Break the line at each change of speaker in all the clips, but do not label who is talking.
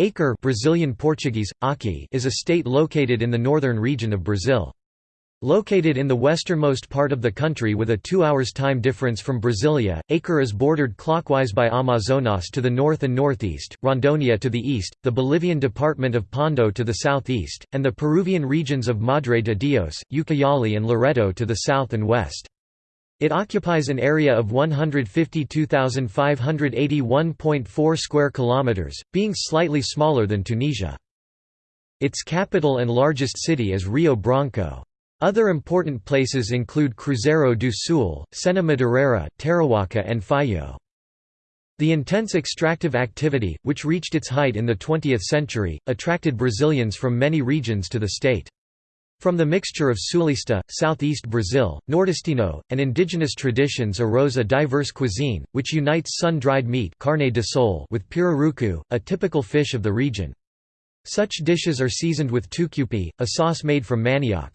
Acre Brazilian Portuguese, Aki is a state located in the northern region of Brazil. Located in the westernmost part of the country with a two hours time difference from Brasilia, Acre is bordered clockwise by Amazonas to the north and northeast, Rondônia to the east, the Bolivian department of Pando to the southeast, and the Peruvian regions of Madre de Dios, Ucayali and Loreto to the south and west. It occupies an area of 152,581.4 square kilometers, being slightly smaller than Tunisia. Its capital and largest city is Rio Branco. Other important places include Cruzeiro do Sul, Sena Madureira, Tarauacá and Feijó. The intense extractive activity, which reached its height in the 20th century, attracted Brazilians from many regions to the state. From the mixture of Sulista, southeast Brazil, Nordestino, and indigenous traditions arose a diverse cuisine, which unites sun-dried meat carne de sol with pirarucu, a typical fish of the region. Such dishes are seasoned with tucupi, a sauce made from manioc.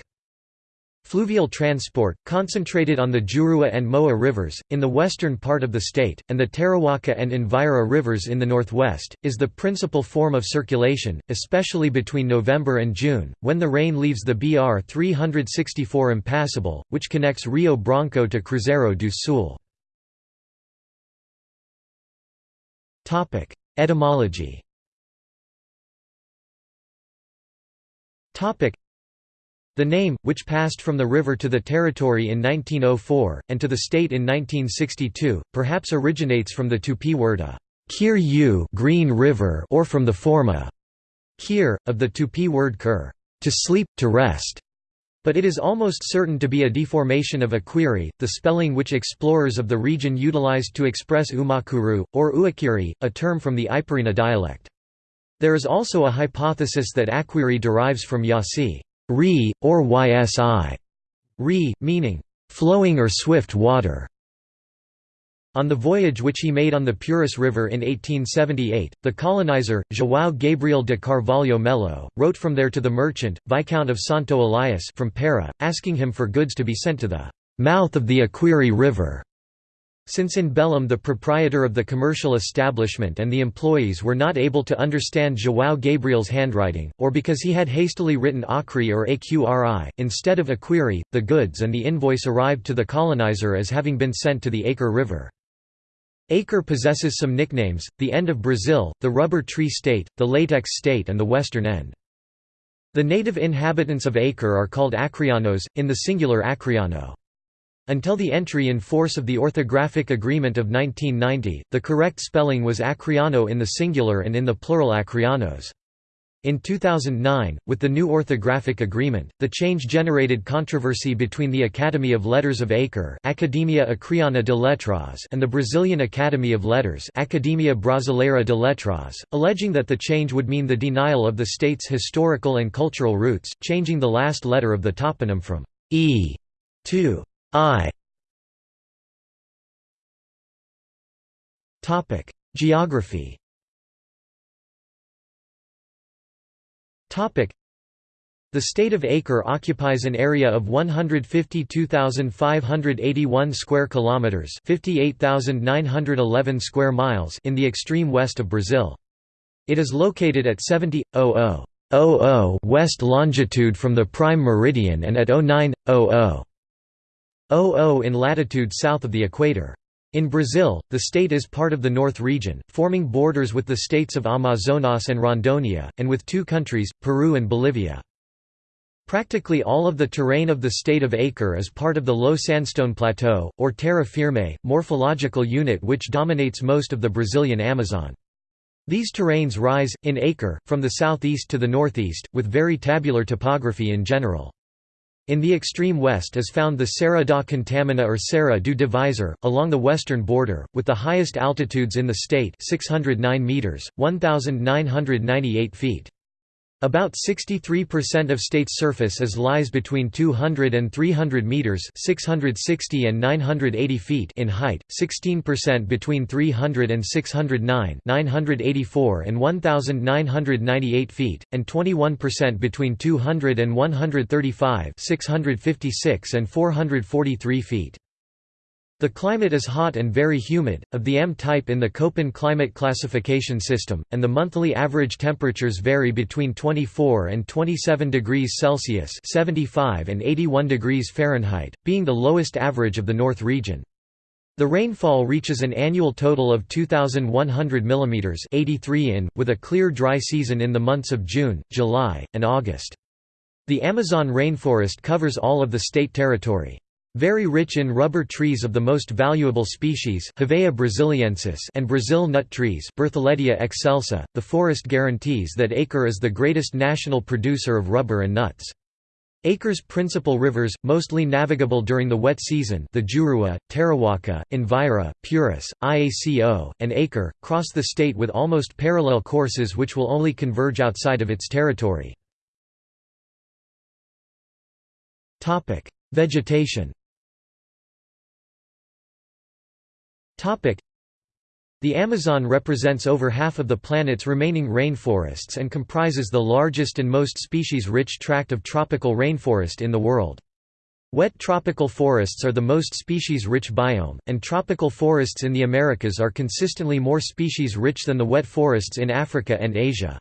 Fluvial transport, concentrated on the Jurua and Moa rivers, in the western part of the state, and the Tarauacá and Envira rivers in the northwest, is the principal form of circulation, especially between November and June, when the rain leaves the BR 364 impassable, which connects Rio Branco to Cruzeiro do Sul. Etymology the name, which passed from the river to the territory in 1904, and to the state in 1962, perhaps originates from the Tupi word a kir green river or from the form a kir, of the Tupi word kur to sleep, to rest. But it is almost certain to be a deformation of Akwiri, the spelling which explorers of the region utilized to express Umakuru, or Uakiri, a term from the Iparina dialect. There is also a hypothesis that Akwiri derives from Yasi Ri, or Ysi, Ri, meaning, flowing or swift water. On the voyage which he made on the Purus River in 1878, the colonizer, João Gabriel de Carvalho Melo, wrote from there to the merchant, Viscount of Santo Elias from Para, asking him for goods to be sent to the mouth of the Akwiri River. Since in Belém the proprietor of the commercial establishment and the employees were not able to understand João Gabriel's handwriting, or because he had hastily written Acri or Aqri, instead of Akwiri, the goods and the invoice arrived to the colonizer as having been sent to the Acre River. Acre possesses some nicknames, the end of Brazil, the rubber tree state, the latex state and the western end. The native inhabitants of Acre are called Acrianos, in the singular Acriano. Until the entry in force of the Orthographic Agreement of 1990, the correct spelling was Acriano in the singular and in the plural Acrianos. In 2009, with the new orthographic agreement, the change generated controversy between the Academy of Letters of Acre Academia Acreana de Letras and the Brazilian Academy of Letters Academia Brasileira de Letras, alleging that the change would mean the denial of the state's historical and cultural roots, changing the last letter of the toponym from «e» to I Topic: Geography. Topic: The state of Acre occupies an area of 152,581 square kilometers, 58,911 square miles in the extreme west of Brazil. It is located at 70.00 west longitude from the prime meridian and at 09.00 00 in latitude south of the equator. In Brazil, the state is part of the North region, forming borders with the states of Amazonas and Rondônia, and with two countries, Peru and Bolivia. Practically all of the terrain of the state of Acre is part of the low sandstone plateau, or terra firme, morphological unit which dominates most of the Brazilian Amazon. These terrains rise, in Acre, from the southeast to the northeast, with very tabular topography in general. In the extreme west is found the Serra da Contamina or Serra do Divisor, along the western border, with the highest altitudes in the state 609 meters, 1998 feet. About 63% of state's surface is lies between 200 and 300 meters (660 and 980 feet) in height, 16% between 300 and 609 (984 and 1998 feet), and 21% between 200 and 135 (656 and 443 feet). The climate is hot and very humid, of the M type in the Köppen climate classification system, and the monthly average temperatures vary between 24 and 27 degrees Celsius (75 and 81 degrees Fahrenheit), being the lowest average of the North region. The rainfall reaches an annual total of 2,100 mm 83 in, with a clear dry season in the months of June, July, and August. The Amazon rainforest covers all of the state territory. Very rich in rubber trees of the most valuable species Hevea brasiliensis and Brazil nut trees Bertholletia excelsa, the forest guarantees that Acre is the greatest national producer of rubber and nuts. Acre's principal rivers, mostly navigable during the wet season the Juruá, Tararua, Envira, Purus, Iaco, and Acre, cross the state with almost parallel courses which will only converge outside of its territory. Vegetation the Amazon represents over half of the planet's remaining rainforests and comprises the largest and most species-rich tract of tropical rainforest in the world. Wet tropical forests are the most species-rich biome, and tropical forests in the Americas are consistently more species-rich than the wet forests in Africa and Asia.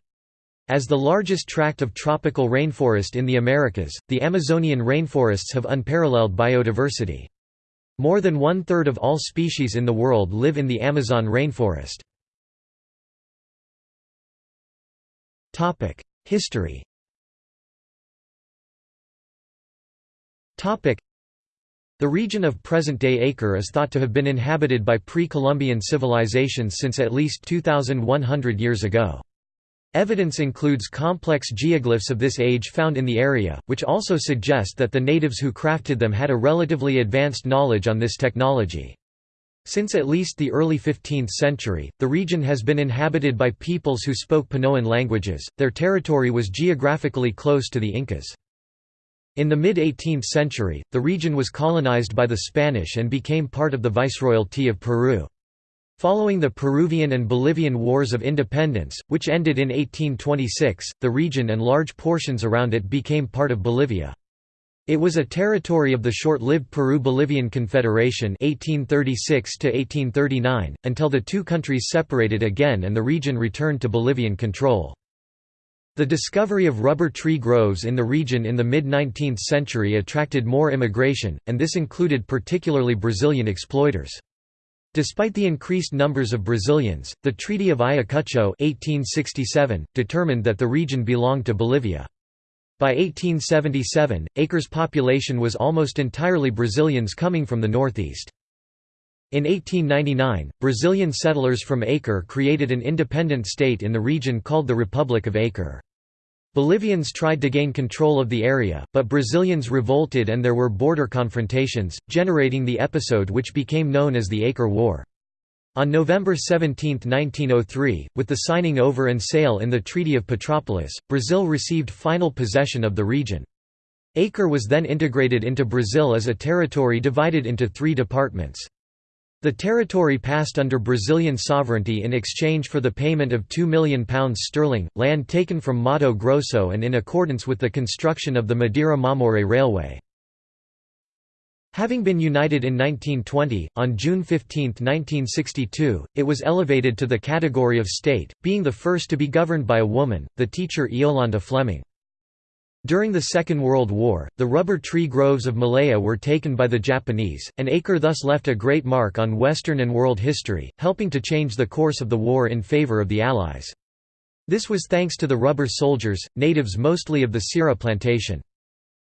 As the largest tract of tropical rainforest in the Americas, the Amazonian rainforests have unparalleled biodiversity. More than one-third of all species in the world live in the Amazon rainforest. History The region of present-day Acre is thought to have been inhabited by pre-Columbian civilizations since at least 2,100 years ago. Evidence includes complex geoglyphs of this age found in the area, which also suggest that the natives who crafted them had a relatively advanced knowledge on this technology. Since at least the early 15th century, the region has been inhabited by peoples who spoke Panoan languages, their territory was geographically close to the Incas. In the mid-18th century, the region was colonized by the Spanish and became part of the Viceroyalty of Peru. Following the Peruvian and Bolivian Wars of Independence, which ended in 1826, the region and large portions around it became part of Bolivia. It was a territory of the short-lived Peru-Bolivian Confederation 1836 until the two countries separated again and the region returned to Bolivian control. The discovery of rubber tree groves in the region in the mid-19th century attracted more immigration, and this included particularly Brazilian exploiters. Despite the increased numbers of Brazilians, the Treaty of Ayacucho 1867, determined that the region belonged to Bolivia. By 1877, Acre's population was almost entirely Brazilians coming from the northeast. In 1899, Brazilian settlers from Acre created an independent state in the region called the Republic of Acre. Bolivians tried to gain control of the area, but Brazilians revolted and there were border confrontations, generating the episode which became known as the Acre War. On November 17, 1903, with the signing over and sale in the Treaty of Petrópolis, Brazil received final possession of the region. Acre was then integrated into Brazil as a territory divided into three departments. The territory passed under Brazilian sovereignty in exchange for the payment of £2 million sterling, land taken from Mato Grosso and in accordance with the construction of the Madeira-Mamoré Railway. Having been united in 1920, on June 15, 1962, it was elevated to the category of state, being the first to be governed by a woman, the teacher Iolanda Fleming. During the Second World War, the rubber tree groves of Malaya were taken by the Japanese, and Acre thus left a great mark on Western and world history, helping to change the course of the war in favor of the Allies. This was thanks to the rubber soldiers, natives mostly of the Ceará plantation.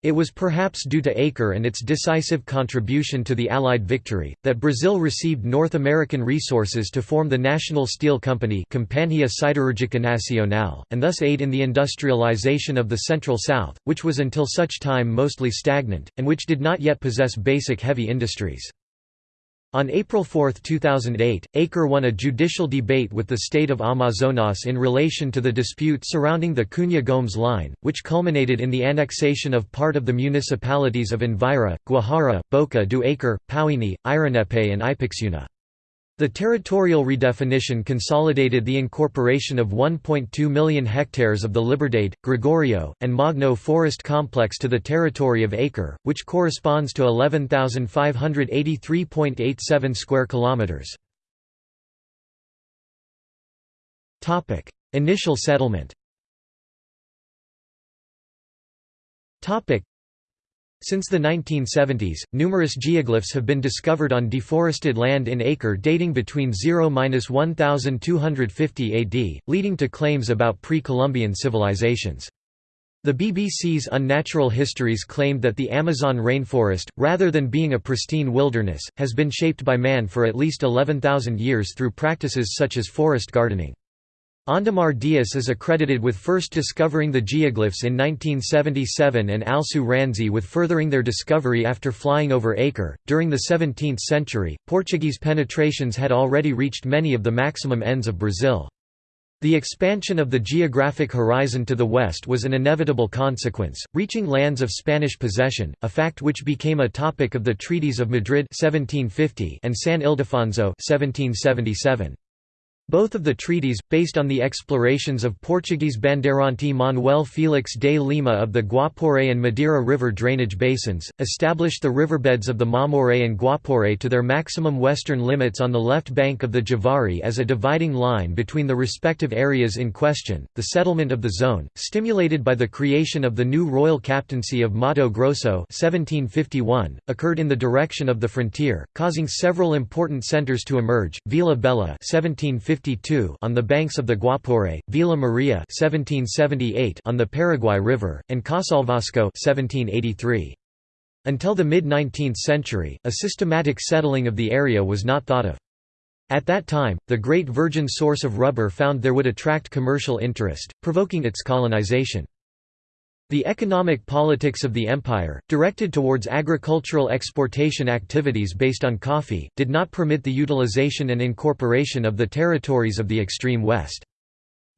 It was perhaps due to Acre and its decisive contribution to the Allied victory, that Brazil received North American resources to form the National Steel Company Companhia Siderúrgica Nacional, and thus aid in the industrialization of the Central South, which was until such time mostly stagnant, and which did not yet possess basic heavy industries. On April 4, 2008, Acre won a judicial debate with the state of Amazonas in relation to the dispute surrounding the Cunha Gomes line, which culminated in the annexation of part of the municipalities of Envira, Guajará, Boca do Acre, Pauini, Eirunepé and Ipixuna. The territorial redefinition consolidated the incorporation of 1.2 million hectares of the Liberdade, Gregorio, and Magno forest complex to the territory of Acre, which corresponds to 11,583.87 square kilometers. Topic: Initial settlement. Topic: since the 1970s, numerous geoglyphs have been discovered on deforested land in Acre dating between 0–1250 AD, leading to claims about pre-Columbian civilizations. The BBC's Unnatural Histories claimed that the Amazon rainforest, rather than being a pristine wilderness, has been shaped by man for at least 11,000 years through practices such as forest gardening. Ondemar Dias is accredited with first discovering the geoglyphs in 1977 and Alceu Ranzi with furthering their discovery after flying over Acre. During the 17th century, Portuguese penetrations had already reached many of the maximum ends of Brazil. The expansion of the geographic horizon to the west was an inevitable consequence, reaching lands of Spanish possession, a fact which became a topic of the Treaties of Madrid 1750 and San Ildefonso 1777. Both of the treaties, based on the explorations of Portuguese bandeirante Manuel Félix de Lima of the Guaporé and Madeira River drainage basins, established the riverbeds of the Mamoré and Guaporé to their maximum western limits on the left bank of the Javari as a dividing line between the respective areas in question. The settlement of the zone, stimulated by the creation of the new royal captaincy of Mato Grosso 1751, occurred in the direction of the frontier, causing several important centers to emerge: Vila 1750 on the banks of the Guaporé, Vila Maria 1778 on the Paraguay River, and Casalvasco 1783. Until the mid-19th century, a systematic settling of the area was not thought of. At that time, the great virgin source of rubber found there would attract commercial interest, provoking its colonization. The economic politics of the empire, directed towards agricultural exportation activities based on coffee, did not permit the utilization and incorporation of the territories of the extreme west.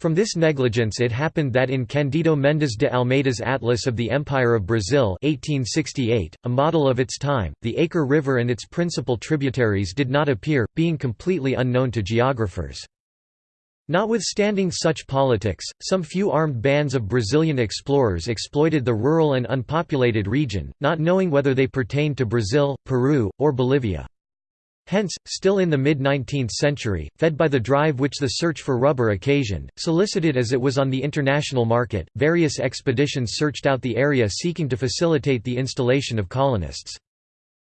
From this negligence it happened that in Candido Mendes de Almeida's Atlas of the Empire of Brazil 1868, a model of its time, the Acre River and its principal tributaries did not appear, being completely unknown to geographers. Notwithstanding such politics, some few armed bands of Brazilian explorers exploited the rural and unpopulated region, not knowing whether they pertained to Brazil, Peru, or Bolivia. Hence, still in the mid-19th century, fed by the drive which the search for rubber occasioned, solicited as it was on the international market, various expeditions searched out the area seeking to facilitate the installation of colonists.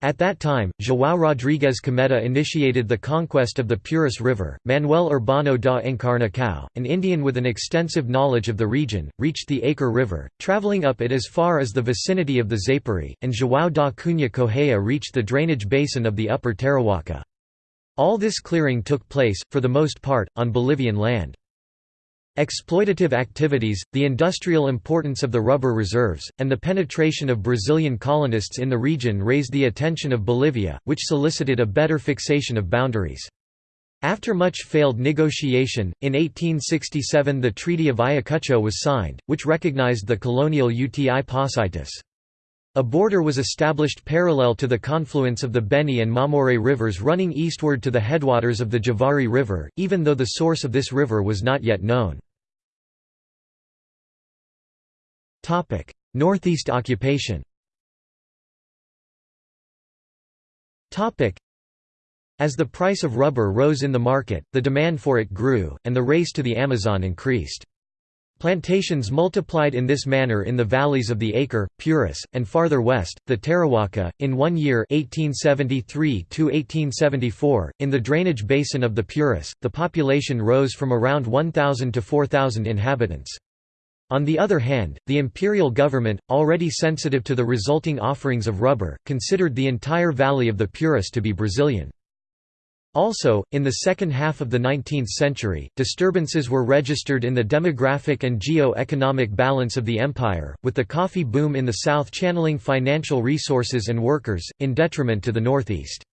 At that time, João Rodrigues Cometa initiated the conquest of the Purus River. Manuel Urbano da Encarnação, an Indian with an extensive knowledge of the region, reached the Acre River, traveling up it as far as the vicinity of the Zapari, and João da Cunha Correia reached the drainage basin of the Upper Tarauacá. All this clearing took place, for the most part, on Bolivian land. Exploitative activities, the industrial importance of the rubber reserves, and the penetration of Brazilian colonists in the region raised the attention of Bolivia, which solicited a better fixation of boundaries. After much failed negotiation, in 1867 the Treaty of Ayacucho was signed, which recognized the colonial uti possidetis. A border was established parallel to the confluence of the Beni and Mamoré rivers running eastward to the headwaters of the Javari River, even though the source of this river was not yet known. Northeast occupation As the price of rubber rose in the market, the demand for it grew, and the race to the Amazon increased. Plantations multiplied in this manner in the valleys of the Acre, Purus, and farther west, the Tarauacá. In one year 1873 in the drainage basin of the Purus, the population rose from around 1,000 to 4,000 inhabitants. On the other hand, the imperial government, already sensitive to the resulting offerings of rubber, considered the entire valley of the Purus to be Brazilian. Also, in the second half of the 19th century, disturbances were registered in the demographic and geo-economic balance of the empire, with the coffee boom in the south channeling financial resources and workers, in detriment to the northeast.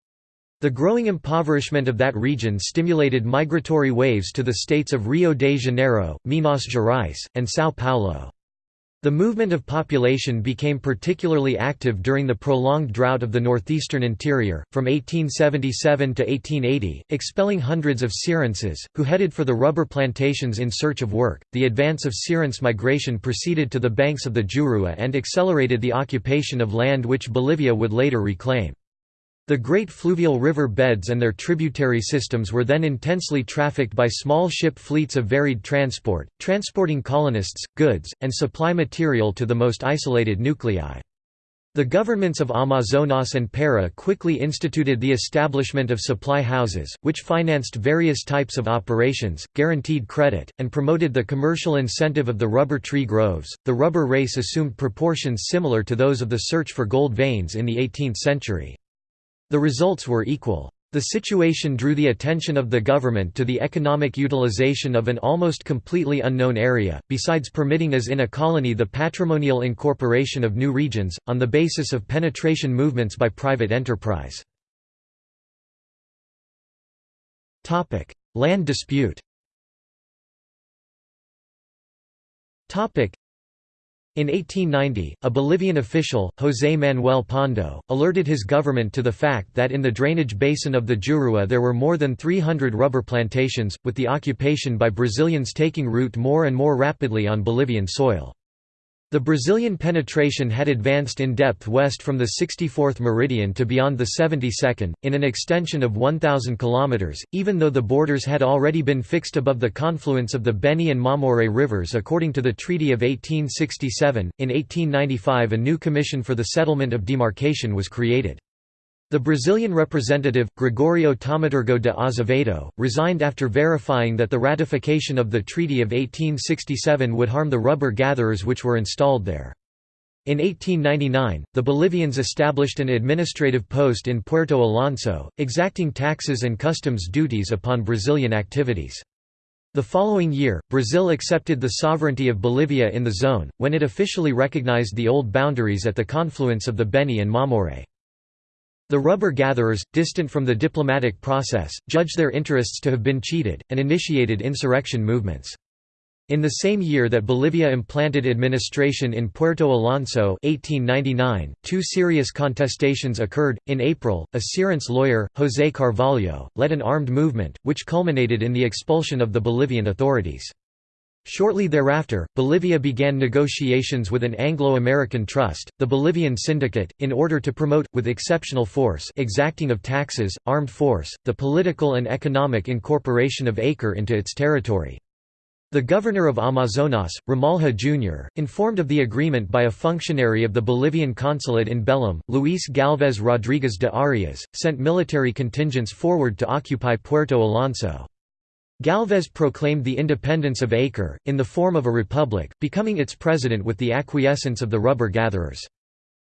The growing impoverishment of that region stimulated migratory waves to the states of Rio de Janeiro, Minas Gerais, and São Paulo. The movement of population became particularly active during the prolonged drought of the northeastern interior, from 1877 to 1880, expelling hundreds of Cearenses, who headed for the rubber plantations in search of work. The advance of Cearense migration proceeded to the banks of the Jurua and accelerated the occupation of land which Bolivia would later reclaim. The great fluvial river beds and their tributary systems were then intensely trafficked by small ship fleets of varied transport, transporting colonists, goods, and supply material to the most isolated nuclei. The governments of Amazonas and Para quickly instituted the establishment of supply houses, which financed various types of operations, guaranteed credit, and promoted the commercial incentive of the rubber tree groves. The rubber race assumed proportions similar to those of the search for gold veins in the 18th century. The results were equal. The situation drew the attention of the government to the economic utilization of an almost completely unknown area, besides permitting as in a colony the patrimonial incorporation of new regions, on the basis of penetration movements by private enterprise. Land dispute in 1890, a Bolivian official, José Manuel Pando, alerted his government to the fact that in the drainage basin of the Jurua there were more than 300 rubber plantations, with the occupation by Brazilians taking root more and more rapidly on Bolivian soil. The Brazilian penetration had advanced in depth west from the 64th meridian to beyond the 72nd, in an extension of 1,000 km, even though the borders had already been fixed above the confluence of the Beni and Mamoré rivers according to the Treaty of 1867. In 1895 a new commission for the settlement of demarcation was created. The Brazilian representative, Gregorio Thaumaturgo de Azevedo, resigned after verifying that the ratification of the Treaty of 1867 would harm the rubber gatherers which were installed there. In 1899, the Bolivians established an administrative post in Puerto Alonso, exacting taxes and customs duties upon Brazilian activities. The following year, Brazil accepted the sovereignty of Bolivia in the zone, when it officially recognized the old boundaries at the confluence of the Beni and Mamoré. The rubber gatherers, distant from the diplomatic process, judged their interests to have been cheated, and initiated insurrection movements. In the same year that Bolivia implanted administration in Puerto Alonso 1899, two serious contestations occurred. In April, a Cearense lawyer, José Carvalho, led an armed movement, which culminated in the expulsion of the Bolivian authorities. Shortly thereafter, Bolivia began negotiations with an Anglo-American trust, the Bolivian Syndicate, in order to promote, with exceptional force exacting of taxes, armed force, the political and economic incorporation of Acre into its territory. The governor of Amazonas, Ramalho Jr., informed of the agreement by a functionary of the Bolivian consulate in Belém, Luis Galvez Rodriguez de Arias, sent military contingents forward to occupy Puerto Alonso. Galvez proclaimed the independence of Acre, in the form of a republic, becoming its president with the acquiescence of the rubber gatherers.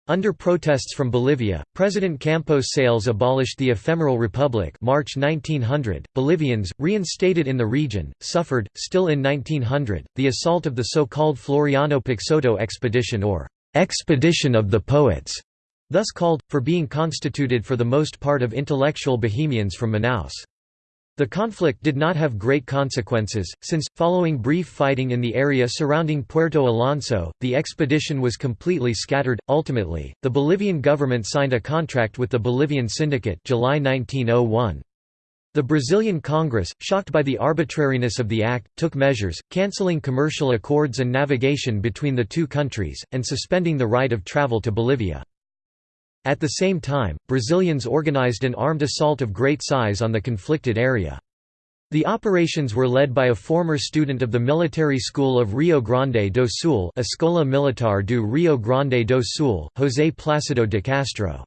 Under protests from Bolivia, President Campos Sales abolished the ephemeral republic March 1900. Bolivians, reinstated in the region, suffered, still in 1900, the assault of the so-called Floriano Peixoto expedition or «expedition of the poets», thus called, for being constituted for the most part of intellectual bohemians from Manaus. The conflict did not have great consequences, since, following brief fighting in the area surrounding Puerto Alonso, the expedition was completely scattered. Ultimately, the Bolivian government signed a contract with the Bolivian Syndicate July 1901. The Brazilian Congress, shocked by the arbitrariness of the act, took measures, cancelling commercial accords and navigation between the two countries, and suspending the right of travel to Bolivia. At the same time, Brazilians organized an armed assault of great size on the conflicted area. The operations were led by a former student of the military school of Rio Grande do Sul Escola Militar do Rio Grande do Sul, José Plácido de Castro.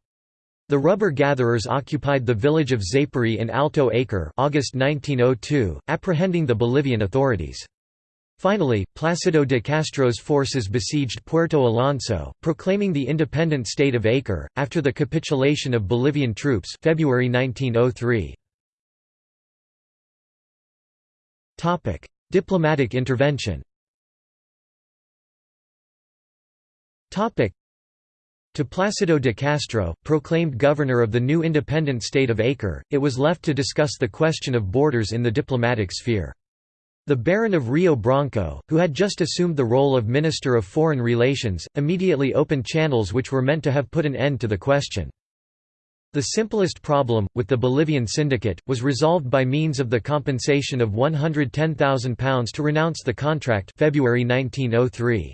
The rubber gatherers occupied the village of Zapiri in Alto Acre August 1902, apprehending the Bolivian authorities. Finally, Plácido de Castro's forces besieged Puerto Alonso, proclaiming the independent state of Acre, after the capitulation of Bolivian troops February 1903. Diplomatic intervention to Plácido de Castro, proclaimed governor of the new independent state of Acre, it was left to discuss the question of borders in the diplomatic sphere. The Baron of Rio Branco, who had just assumed the role of Minister of Foreign Relations, immediately opened channels which were meant to have put an end to the question. The simplest problem, with the Bolivian syndicate, was resolved by means of the compensation of £110,000 to renounce the contract February 1903.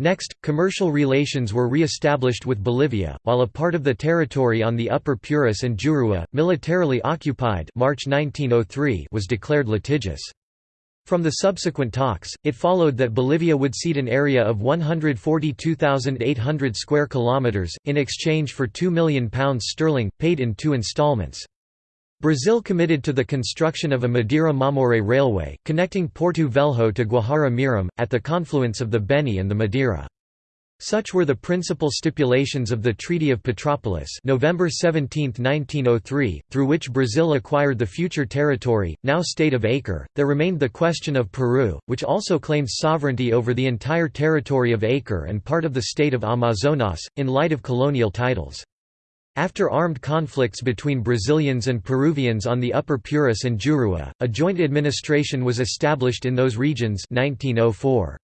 Next, commercial relations were re-established with Bolivia, while a part of the territory on the Upper Purus and Jurua, militarily occupied March 1903 was declared litigious. From the subsequent talks, it followed that Bolivia would cede an area of 142,800 square kilometers in exchange for 2 million pounds sterling paid in two installments. Brazil committed to the construction of a Madeira-Mamoré railway, connecting Porto Velho to Guajará Mirim, at the confluence of the Beni and the Madeira. Such were the principal stipulations of the Treaty of Petrópolis November 17, 1903, through which Brazil acquired the future territory, now state of Acre. There remained the question of Peru, which also claimed sovereignty over the entire territory of Acre and part of the state of Amazonas, in light of colonial titles. After armed conflicts between Brazilians and Peruvians on the Upper Purus and Jurua, a joint administration was established in those regions 1904.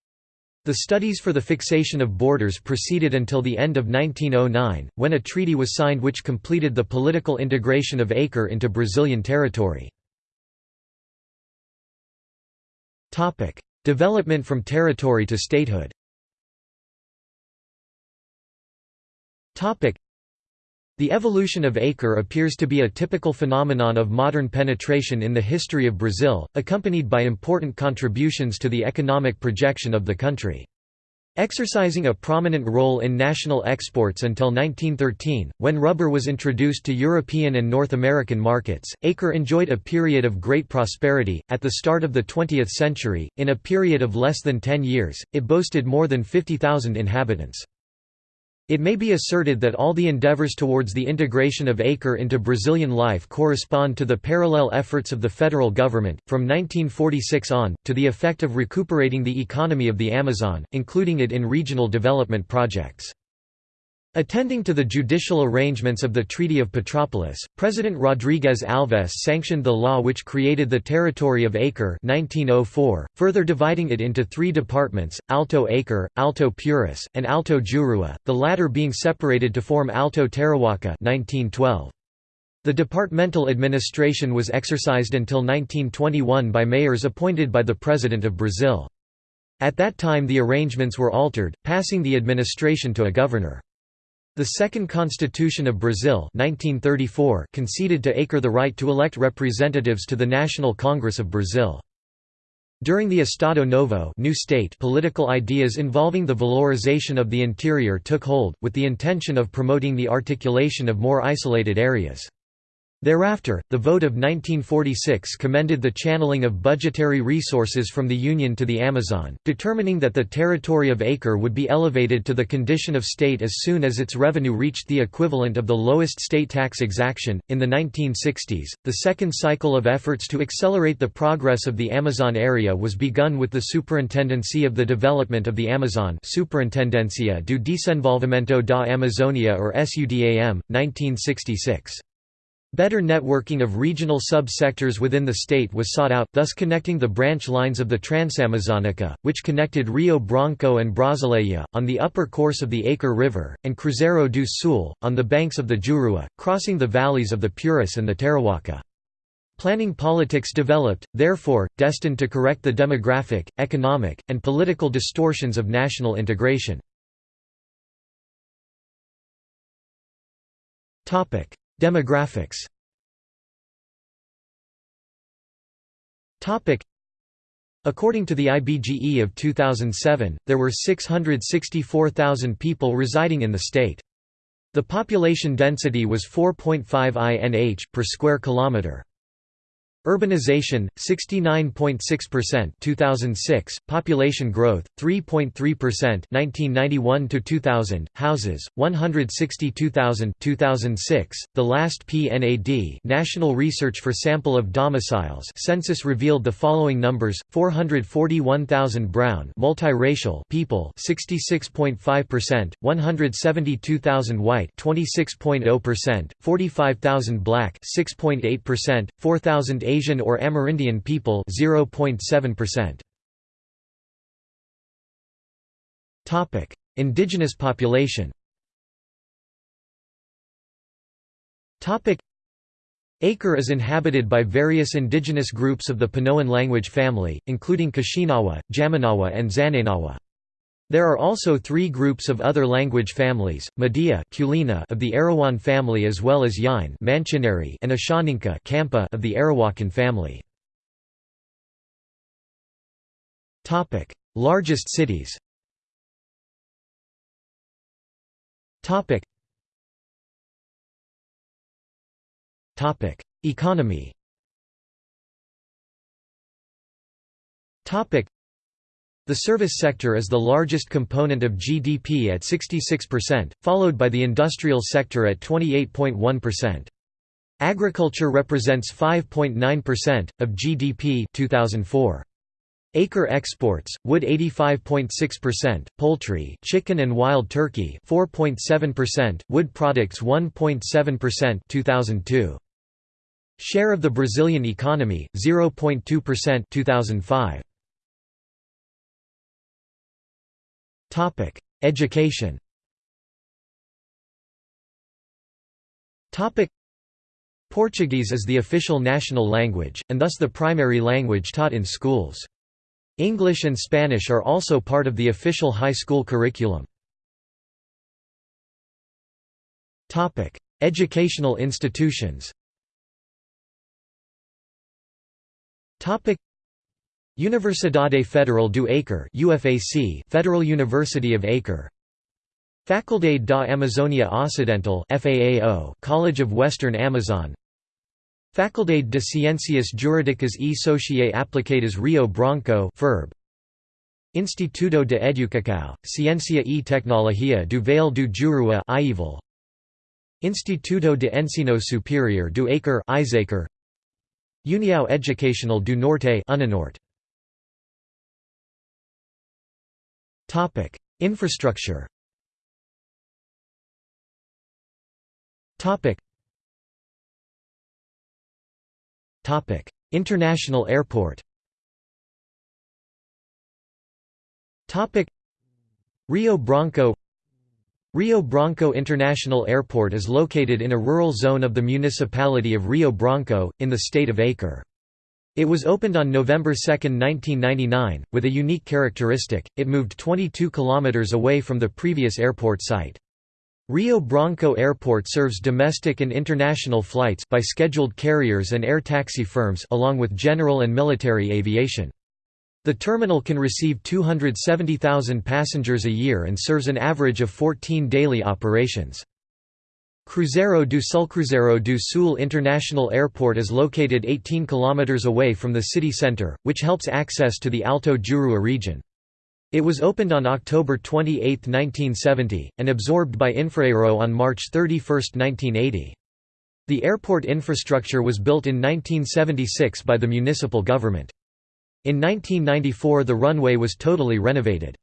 The studies for the fixation of borders proceeded until the end of 1909, when a treaty was signed which completed the political integration of Acre into Brazilian territory. Development from territory to statehood the evolution of Acre appears to be a typical phenomenon of modern penetration in the history of Brazil, accompanied by important contributions to the economic projection of the country. Exercising a prominent role in national exports until 1913, when rubber was introduced to European and North American markets, Acre enjoyed a period of great prosperity. At the start of the 20th century, in a period of less than 10 years, it boasted more than 50,000 inhabitants. It may be asserted that all the endeavors towards the integration of Acre into Brazilian life correspond to the parallel efforts of the federal government, from 1946 on, to the effect of recuperating the economy of the Amazon, including it in regional development projects. Attending to the judicial arrangements of the Treaty of Petrópolis, President Rodrigues Alves sanctioned the law which created the territory of Acre 1904, further dividing it into three departments, Alto Acre, Alto Purus, and Alto Jurua, the latter being separated to form Alto Tarauacá 1912. The departmental administration was exercised until 1921 by mayors appointed by the President of Brazil. At that time the arrangements were altered, passing the administration to a governor. The Second Constitution of Brazil 1934 conceded to Acre the right to elect representatives to the National Congress of Brazil. During the Estado Novo new state political ideas involving the valorization of the interior took hold, with the intention of promoting the articulation of more isolated areas. Thereafter, the vote of 1946 commended the channeling of budgetary resources from the Union to the Amazon, determining that the territory of Acre would be elevated to the condition of state as soon as its revenue reached the equivalent of the lowest state tax exaction. In the 1960s, the second cycle of efforts to accelerate the progress of the Amazon area was begun with the Superintendency of the Development of the Amazon Superintendencia do Desenvolvimento da Amazônia or SUDAM, 1966. Better networking of regional sub-sectors within the state was sought out, thus connecting the branch lines of the Transamazonica, which connected Rio Branco and Brasileia, on the upper course of the Acre River, and Cruzeiro do Sul, on the banks of the Jurua, crossing the valleys of the Purus and the Tarauacá. Planning politics developed, therefore, destined to correct the demographic, economic, and political distortions of national integration. Demographics According to the IBGE of 2007, there were 664,000 people residing in the state. The population density was 4.5 INH per square kilometre. Urbanization 69.6% 2006 population growth 3.3% 1991 to 2000 houses 162,000 2006 the last PNAD National Research for Sample of Domiciles census revealed the following numbers 441,000 brown multiracial people 66.5% 172,000 white 26.0% 45,000 black 6.8% 4,000 Asian or Amerindian people 0.7%. Topic: Indigenous population. Topic: Acre is inhabited by various indigenous groups of the Panoan language family, including Kashinawa, Jamanawa and Zananawa. There are also three groups of other language families, Madia of the Arawan family as well as Yain and Ashaninka of the Arawakan family. Largest cities Economy the service sector is the largest component of GDP at 66%, followed by the industrial sector at 28.1%. Agriculture represents 5.9% of GDP 2004. Acre exports, wood 85.6%, poultry, chicken and wild turkey 4.7%, wood products 1.7% 2002. Share of the Brazilian economy 0.2% 2005. Topic: Education. Topic: Portuguese is the official national language and thus the primary language taught in schools. English and Spanish are also part of the official high school curriculum. Topic: Educational institutions. Topic: Universidade Federal do Acre UFAC Federal University of Acre. Faculdade da Amazônia Ocidental FAAO College of Western Amazon. Faculdade de Ciências Jurídicas e Sociais Aplicadas Rio Branco FERB Instituto de Educação, Ciência e Tecnologia do Vale do Juruá Instituto de Ensino Superior do Acre União Educacional do Norte Unanorte Topic: Infrastructure. Topic. Topic: International Airport. Topic: Rio Branco Rio Branco International Airport is located in a rural zone of the municipality of Rio Branco, in the state of Acre. It was opened on November 2, 1999, with a unique characteristic, it moved 22 kilometers away from the previous airport site. Rio Branco Airport serves domestic and international flights by scheduled carriers and air taxi firms along with general and military aviation. The terminal can receive 270,000 passengers a year and serves an average of 14 daily operations. Cruzeiro do Sul Cruzeiro do Sul International Airport is located 18 km away from the city centre, which helps access to the Alto Juruá region. It was opened on October 28, 1970, and absorbed by Infraero on March 31, 1980. The airport infrastructure was built in 1976 by the municipal government. In 1994 the runway was totally renovated.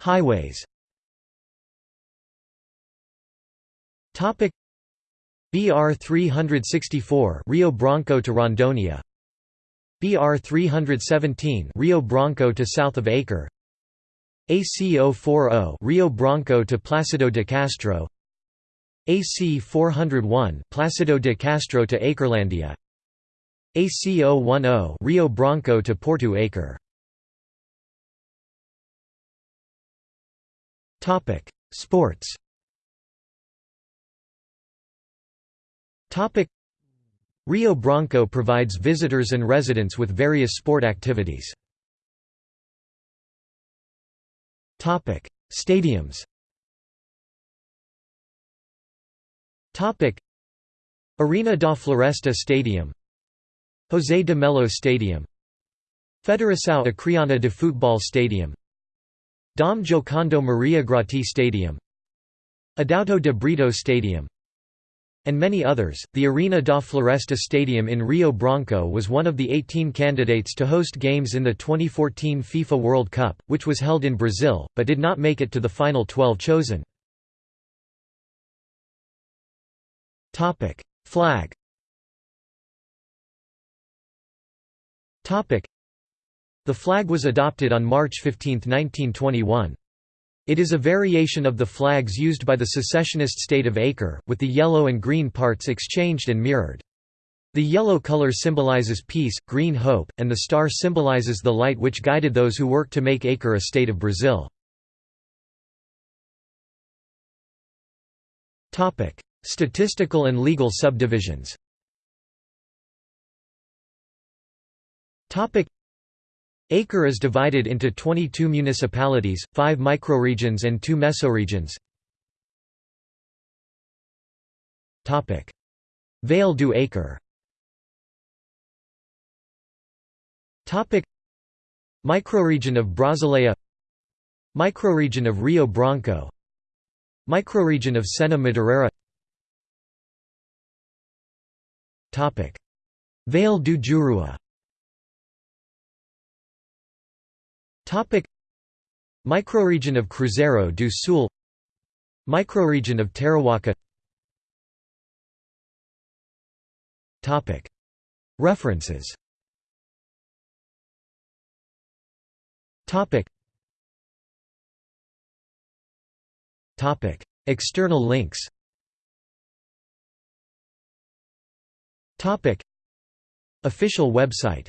Highways Topic. BR 364 Rio Branco to Rondônia BR 317 Rio Branco to south of Acre. AC 040 Rio Branco to Placido de Castro. AC 401 Placido de Castro to Acrelandia. AC 010 Rio Branco to Porto Acre. Topic. Sports Topic. Rio Branco provides visitors and residents with various sport activities. Topic. Stadiums. Topic. Arena da Floresta Stadium. José de Melo Stadium. Federação Acreana de Futebol Stadium. Dom Giocondo Maria Grotti Stadium. Adauto de Brito Stadium and many others. The Arena da Floresta Stadium in Rio Branco was one of the 18 candidates to host games in the 2014 FIFA World Cup, which was held in Brazil, but did not make it to the final 12 chosen. Flag The flag was adopted on March 15, 1921. It is a variation of the flags used by the secessionist state of Acre, with the yellow and green parts exchanged and mirrored. The yellow color symbolizes peace, green hope, and the star symbolizes the light which guided those who worked to make Acre a state of Brazil. Statistical and legal subdivisions Acre is divided into 22 municipalities, 5 microregions and 2 mesoregions. Vale do Acre. Microregion of Brasileia. Microregion of Rio Branco. Microregion of Sena Madureira Vale do Juruá Microregion of Cruzeiro do Sul. Microregion of Tarauacá References. Topic: External links. Topic. Official website